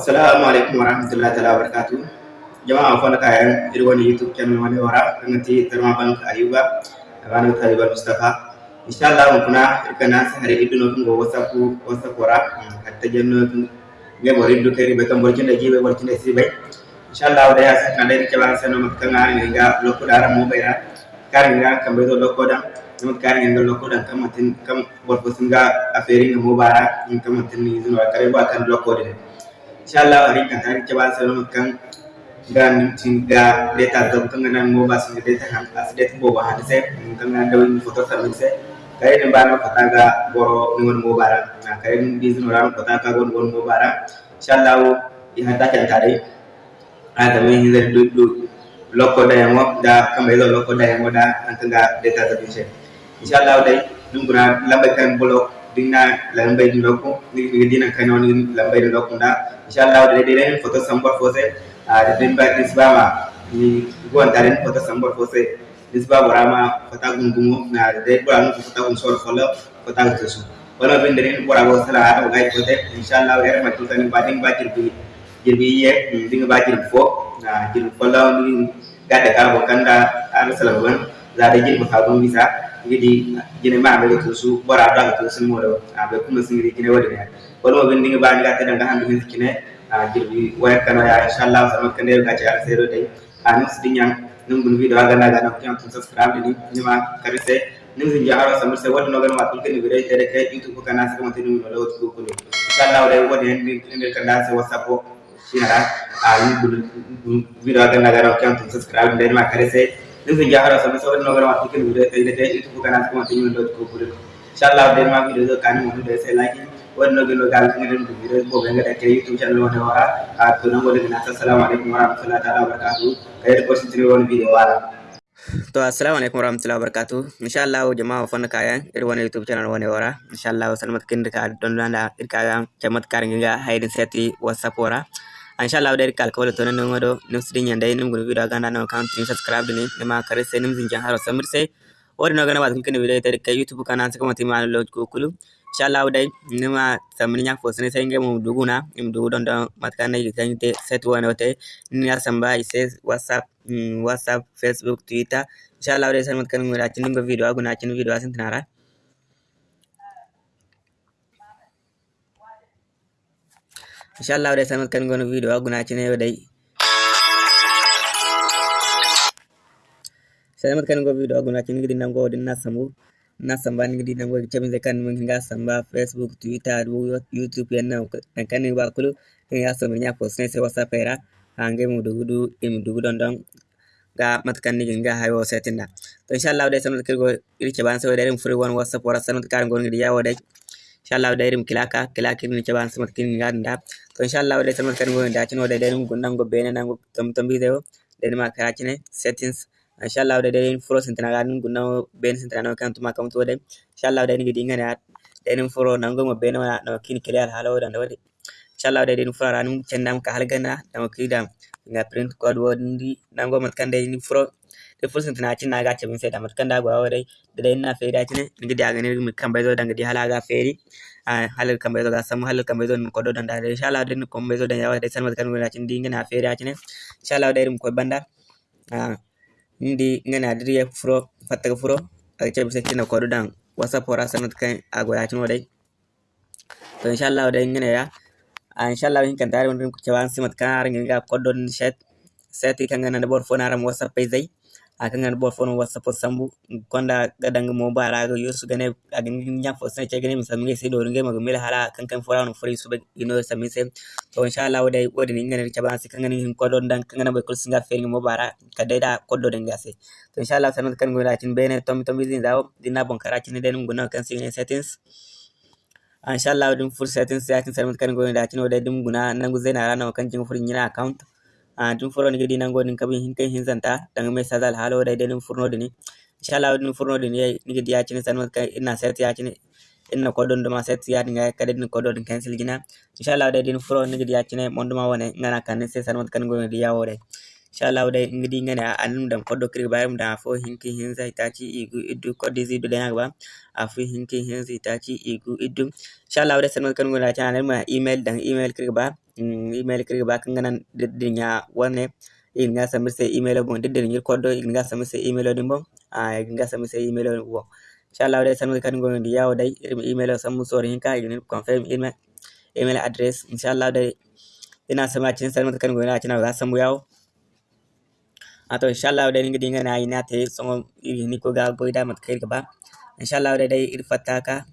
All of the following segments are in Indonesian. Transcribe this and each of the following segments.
assalamu alaikum warahmatullahi taala wabarakatuh. Jama'a fona kayan iri wani youtube channel wani wara ngati tarma bank ayuba abana ta ayuba mustafa. Inshallah kuna kana sahari iduno ngo whatsapp whatsapp wara hatta janno nge bori du keri be kam borkin da jibe borkin da sibe inshallah da ya saka da ke ban sano makanga ne ga lokko dara mo bayra karin ga kambe do lokko da nama karin ga lokko da kamatin kam borko singa aferi ngo bara in kamatin ni zuwa kare ba kan lokko da inshallah hari kan hari coba selalu makan dan data dong tenganan mau bahas data ham as data mau bahas saya tenganan dawin foto sama saya. Kayak ni bana kota ga boro ningon mau bara nah kayak ni bizin orang kota ga gon gon mau bara inshallah ya hata kan tadi ada mi hinda du du loko da yang da kambe lo loko da yang da antanga data da bisa inshallah dai nunguna lambakan bolok dinna lambai di loko ni dina kanon ni lambai di loko da inshallah da dai foto sambar fose da din ba isbama ni gon tarin foto sambar fose isba borama fota gungumo na dai bora nu fota gun sor folo fota gun su wala bin dare bora go sala ada ga fote inshallah er ma tuta ni badin ba jirbi jirbi ye dinga ba jirbi fo na jirbi folo ni gada ka bo kanda ala salaman za da jirbi ka gun bisa gidi gine mbaɓe be to su bora da to sun mo do a be kuma sin gidi gine waɗi hen wala mo bindinga bañi ga teɗen ga hande ne a jirbi waya kano ya inchallah sama kande ga ci arse ɗo tay a nus di ñang nim bun video ga naga nam kiyan kun subscribe ɗini nima karise ni sin ja ara samir se wala no gan watul kini video tere kay youtube ko kana sama tinu no lawtu ko ko ni kuno inchallah wala wadi hen ka da se whatsapp ko ra a ni bun video ga naga nam kiyan kun subscribe ni ma karise jaharo samir se wadno gan ma kene video nung lo ko ko inshallah dai ma ko warahmatullahi wabarakatuh. Kai da kwasin tiri wani bidiyo wara to assalamu alaikum warahmatullahi wabarakatuh. Insha Allah jama'a fanna kayan irin wani YouTube channel wani wara insha Allah salmat kin da don da irka ga jamat WhatsApp wara insha Allah da irka alkawali to nan wado nim sidin yanda nim gudu video ga nan kan tin subscribe ne ma kare sai nim zinjan haro samir sai wani na gana ba kin video ta kai YouTube kana saka mati ma lo ko kulu inshallah dai nima samni nya fosne sai nge mu duguna im dugu don don matkana yi kan te set wana wote ni ya samba ise whatsapp mm, whatsapp facebook twitter inshallah dai san matkan mu racin ngo video aguna cin video asin tinara inshallah dai san matkan ngo video aguna cin yo dai. Sai matkan ngo video aguna cin gidin ngo din na samu na samba ni di nango chamin zekan mun hinga samba facebook twitter youtube yanna kan kan ba kulu hinga so nya post ne se whatsapp era hange mu dugudu im dugu don don ga matkan ni hinga hayo setinda to inshallah dai sanan kirgo irke ban sai dai furi wan whatsapp wara sanan kan gon di yawo dai inshallah da'irum kilaka kilaki ni chaban samat kin nganda to inshallah wadai samat kan go da cin wadai da'irum gundan go bene nan go tam tam bi deo dari ma kara cin settings inshallah wadai da'irum follow sin tanaga nan gundan bene sin tanaga kan tuma kam to wadai inshallah wadai ni dinga na da'irum follow nan go bene na kin kilal halo dan wadai inshallah wadai da'irum follow ranum cendam ka halgana dan kidam nga print code wodi nan go mat kan da'irum follow ፉርስንትናችን ናጋቸብን ፌዳ መርከንዳ ጓ ወደ ደደና ፌዳችን እንግዲህ አገኔ ምከንበይዞ እንግዲህ ሀላጋ ፌዲ ሀለል ከንበይዞ ጋሰሙ ሀለል ከንበይዞ ንቆዶ ደንዳ ሻላ ደን ኮንበይዞ ደንያ ወደ ሰን መትከን ወላችን እንዲ እንግና ፌዳችን ሻላ ወደ ርም ኮበንዳ እንዲ እንግና ድሪ ፍሮ ፈጠቅ ፍሮ አጨብሰችን ኮዶ ዳን ወሰፖራ ሰነት ከን አጓያችን ወደ ኢንሻላ ወደ እንግና ያ ኢንሻላ ወይን ከንታሪ ወንድም ኩቸባን ሲመትከን አርንጋ ኮዶ ንሸት ሰቲ ከንገና ደቦር ፎናራም ወሰፔ ዘይ akangan bo fono wasa po sambu konda gadangi mobile aga yusu gane agin nyang fo sai gane mi samin sai dorin ga mila hala kan kan fora no fori sube ino samin sai to insha Allah wadai wadi ni ngane chaba sai kan ngani hin kodon dan kan ngana be kul singa fel mo bara kadai da koddo den gase to insha Allah sanan kan ngona tin bene tom tom bizin dawo dinna bon karachi ne den ngona kan sai settings. Insha Allah din full settings ya tin sanan kan ngona tin wadai din guna nan guzai na rana kan jin furin yana account. ɗum furoni kadi nango ɗin kabi hin zanta ɗan mai sadal halo dai dai ɗum furnode ni inshallah ɗum furnode ni yayi ni kadi yacini sanwa ina set yacini inna kodon duma set ya dinga kadi ni ko don cancel gina inshallah dai ɗum furo ni kadi yacini ma wone ngana kan se sanwa kan go di yawore inshallah dai ngidi ngane anum dan do kiri bayum da fo hin kai hin zai ta ci igu iddu ko koddi zidu da nagba afu zai ta ci igu iddu inshallah dai sanwa kan go na channel ma email dan email kiri ba email kirga ba kan ganan dinya wane inga samise email bon didir nyir kodo inga samise email din bon a inga samise email bon inshallah dai sanu kan gon di yawo dai email samu sori hinka igin confirm email email address. Inshallah dai ina sama cin sanu kan gon na cin ga samu yawo ato inshallah dai ngi dinga na ina te songo ni ko ga boyda mat kai ba inshallah dai dai ir fataka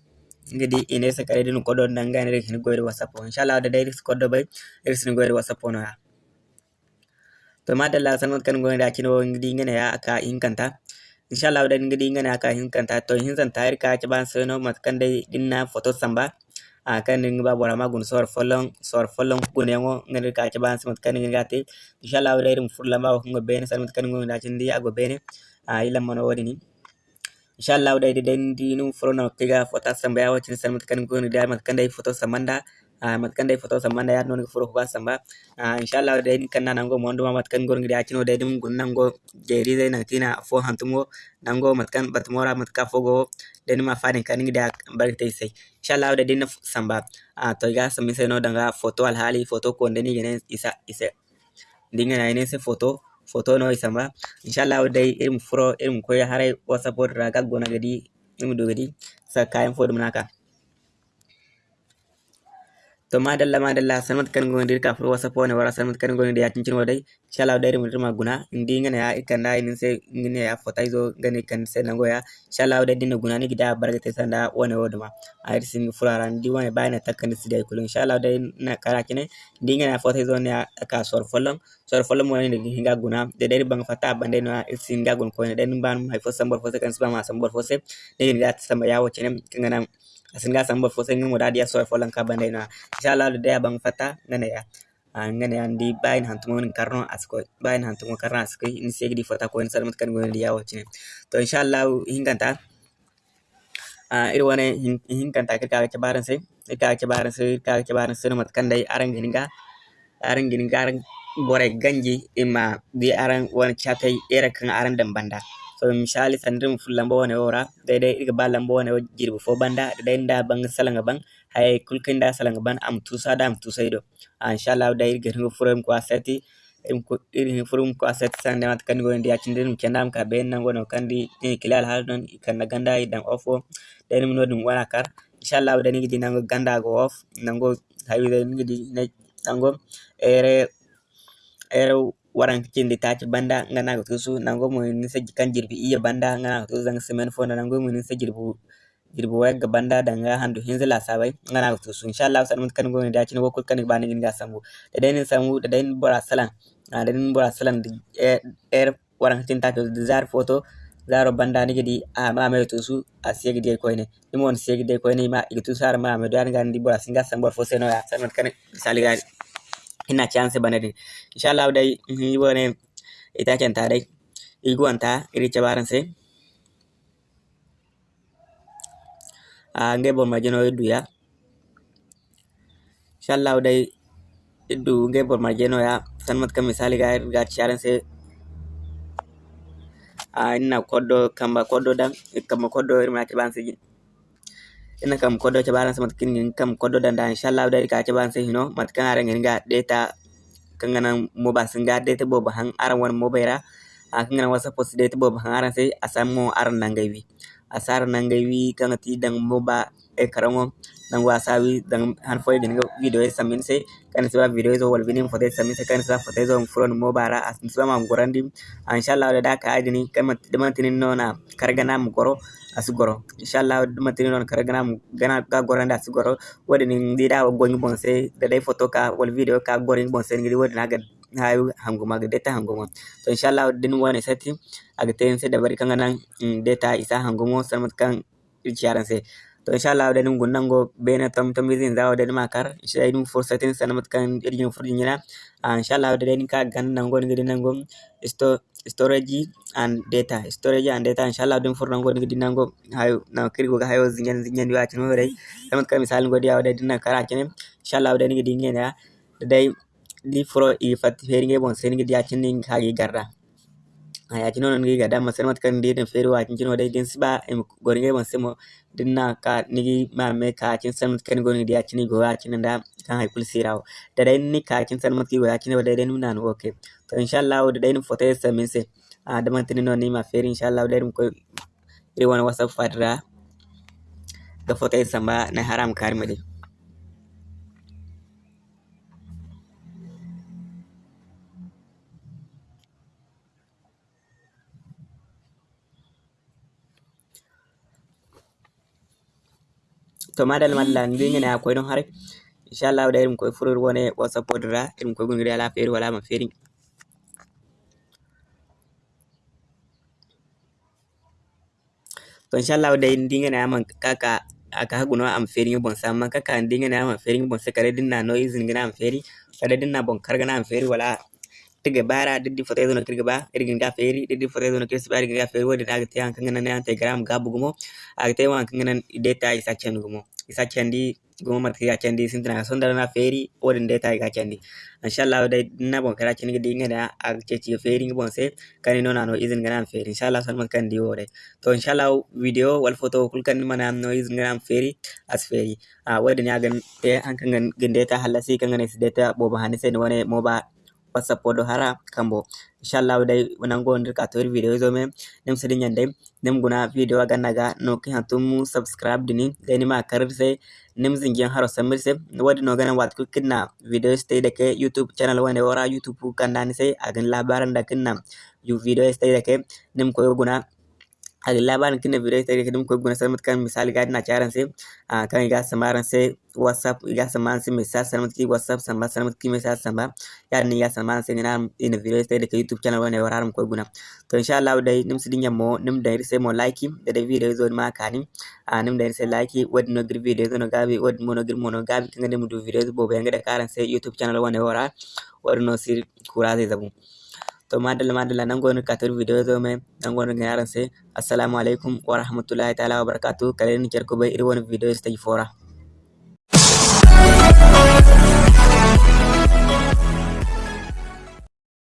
ngidi ine sa kare dinu kodo nanga ne hin goyre whatsapp inshallah da dai kodo bay ir sin goyre whatsapp no ya. To madalla sanot kan goyre da kino ngidi ngene ya aka inkanta inshallah da ngidi ngene aka inkanta to hin zan tayar ka ci ban seno mat kan dai dinna photo samba. A kan ni ba bora magun sor folon sor folon kun yango ngene ka ci ban samot kan ngi gati inshallah da irin furla ma ko bene sanot kan goyre da cindi ago bene a ila mono wodi ni. Inshallah dai den dinu frono kiga fota samba ya wacin san matkan ko ni da matkan dai foto samanda matkan dai foto samanda ya non furo ba samba inshallah dai kan na nango mondo ma matkan gor ngi da cino dai dum gun nango jeri dai na tina fo hantumo nango matkan batmora matka fogo den ma fadin kan ngi da barkate sai inshallah dai din samba to ga sami sai no danga foto al hali foto ko ndeni gene isa isa dinga na ne se foto photo no isama. Inshallah dai irin furo irin koya harai wasa bodra gaggona gadi imu dogadi sa kayan fodum naka to madalla madalla sanmat kan gona dir ka furo whatsapp ne wara sanmat kan gona da yakin cinwa dai inshallah dai irin ma guna indi ya ikanda inin sai ngine ya fota izo gani kan sai nango ya inshallah dai dinna guna ni gida barkate sanda wone woduma ayir sin furaran di wane bayna takkan si dai kulun inshallah dai na kara kine indi ngana ya fota izo ne ka sor folon sor folon mo ne hinga guna de dai bang fata bande no sin ga gun ko ne den ban mai fo sambor fo kan sba ma sambor fo se ne ga samba ya wace ne asin ga sambor fo se ngi da dia sor folon ka bande no inshallah dai bang fata ngane ya. Ngane andi bayin hantumo ni karno asko bayin hantumo karno asko in segi di fota ko en salmat kan gon dia wace to inshallah hinganta. A iri wane hinkanta kirka ke baran sai kirka ke baran sai kirka ke baran sai mat kan dai aran gininga aran gininga aran bore ganji ima di aran wani chatai era kan aran dan banda so misali sandrim fullamba wani ora dai dai iga balamba wani jirbu fo banda dai da bang salanga bang hay kulkin da salanga ban am tusa da am tusa ido. Inshallah dai iga hingo furam ko aseti irin furum ko aset sande mat kan go ndi acinde dum kendam ka ben nango no kandi ni kilal hal non kan ganda idan ofo dai mi nodum wana kar. Inshallah dai ngi nango ganda go off nango hawi dai ngi nango ere ere waran kicin di taci banda ngana ko tusu nango mo ni se kan jirbi iya banda ngana ko tusu zang semen fo nango mo ni se jirbu jirbu weg banda danga handu hinzila sabai ngana ko tusu inshallah san mun kan go ni daci no ko kan ba ni ngi sambu. Da dai ni sambu da bora salan da dai bora di er waran kicin taci zar foto zaro banda ni gidi a ma me tusu a segi de ko ne imon segi de ko ne ma itu sar ma me dan gandi bora singa sambor fo seno ya. San misali gari ina chance bana banadi inshallah dai ni bone ita ken ta dai iguanta iricha baranse ange bon majeno iddu ya inshallah dai iddu nge bon majeno ya san mat kam misali ga ga charanse a ina koddo kamba koddo dan kamba koddo irma ke ban banse ina kam kodo cabaran sa matkin ngin kam kodo danda inshallah dari ka cabaran sa hino matkan ara ngin ga data kangana moba singa data boba hang ara wan mobaira a kangana wasa post data boba hang ara sai asamo ara nangai asara nangawi kanati dan moba eh, e karango dan wasawi dan han foy den video e samin se. Kan se video e wal binin fote samin se kan se fote zo furon moba ra asin so mam gorandi ah, inshallah da ka adini kan matinin nona ah, kargana mu goro asigoro inshallah matinin nona kargana mu gana ga goranda asigoro wadin dida wa gongi bonse da dai foto ka wal video ka gorin bonse ngi wadin agad hayu hanguma ga data hanguma to inshallah din wani seti aga ten se da bari kanga nan data isa hangumo sanmat kan ichiaran se to inshallah da nungun nango bena tom tom izin zawo da makar inshallah dum fursatin sanmat kan irjin furjinya inshallah da dai ka gan nango ngidi nango isto storage and data. Storage and data inshallah dum furna ngodi dinango hayo na kirgo ga hayo zinyan zinyan wa tin dai kamat ka misal ngodi awda dinna kara kene inshallah awda ngi dinge ya dai furo i fat feringe bon sen ngi dia tin ngi hagi garra ya jino non giga dama sen mat kan din feri wa jino dai din siba em gori ngai bonse mo dinna ka nigi ma me ka cin san mat kan goni dia cini go ya cin da kan hay kul siraw da dai ni ka cin san mat ki go ya cini da dai nuna no okay to inshallah da dai foto sa min se a da man tin no ni ma feri inshallah da dai ko iri wani whatsapp fadra ga foto samba na haram karmade to madal malla ndingene akoy don hare inshallah da irin koy furur wone whatsapp podra irin koy gunri ala feri wala ma feri. To inshallah da ndingene aman kaka aka haguno am feri bon samma kaka ndingene aman feri bon se kare dinna no izin gina am feri kare dinna bon kargana am feri wala tiga bara diddi foto ezo no kirga ba irgin ga feri diddi foto ezo no kirsi ba irgin ga feri wodi daga te an kangana ne an te gram gabu gumo. Agte wan kangana data isa chen gumo. Isa chendi gumo mat kiga chendi sintina sondara na feri wodi data ga chendi inshallah dai na bon kara chendi dinga da ag chechi feri ngi se kani no nano izin gana feri. Inshallah san man kan di wode to inshallah video wal foto kul kan no izin gana feri as feri. A wodi ne agan te an kangan gindeta halasi kangana sideta boba hanise ne wone moba whatsapp oɗo hara kambo. Inchallahu day nango nder ka tori video zo men nem sedi nyande nem guna video aga naga no ki hantum subscribe dini. Deni ma karir se nem zingiyan haro samir se. Wadi no gana wat video stay da ke youtube channel wane wara youtube kandani se agan labaran da kinna yu video stay da ke nem ko guna agi labaran kinna video ke nem ko guna samat kan misali gadi na charan se kan iga samaran se whatsapp iga samaran se message samat ki whatsapp samba samat ki message samba yani iga samaran se ngina ina video da ke youtube channel wane wara ko guna to inshallah dai nim sidin mo nim da se mo like da da video zo ma kani nim da se like wad no gir video no gabi wad mo no gir mo no gabi kinga dem du video bo be ngada karan se youtube channel wane wara wad no sir kura zai zabu to madalla madalla nan gonu katar video zo me nan gonu ngaran se assalamu alaikum wa rahmatullahi ta'ala wa barakatuh. Kalen ni cerko woni video stage fora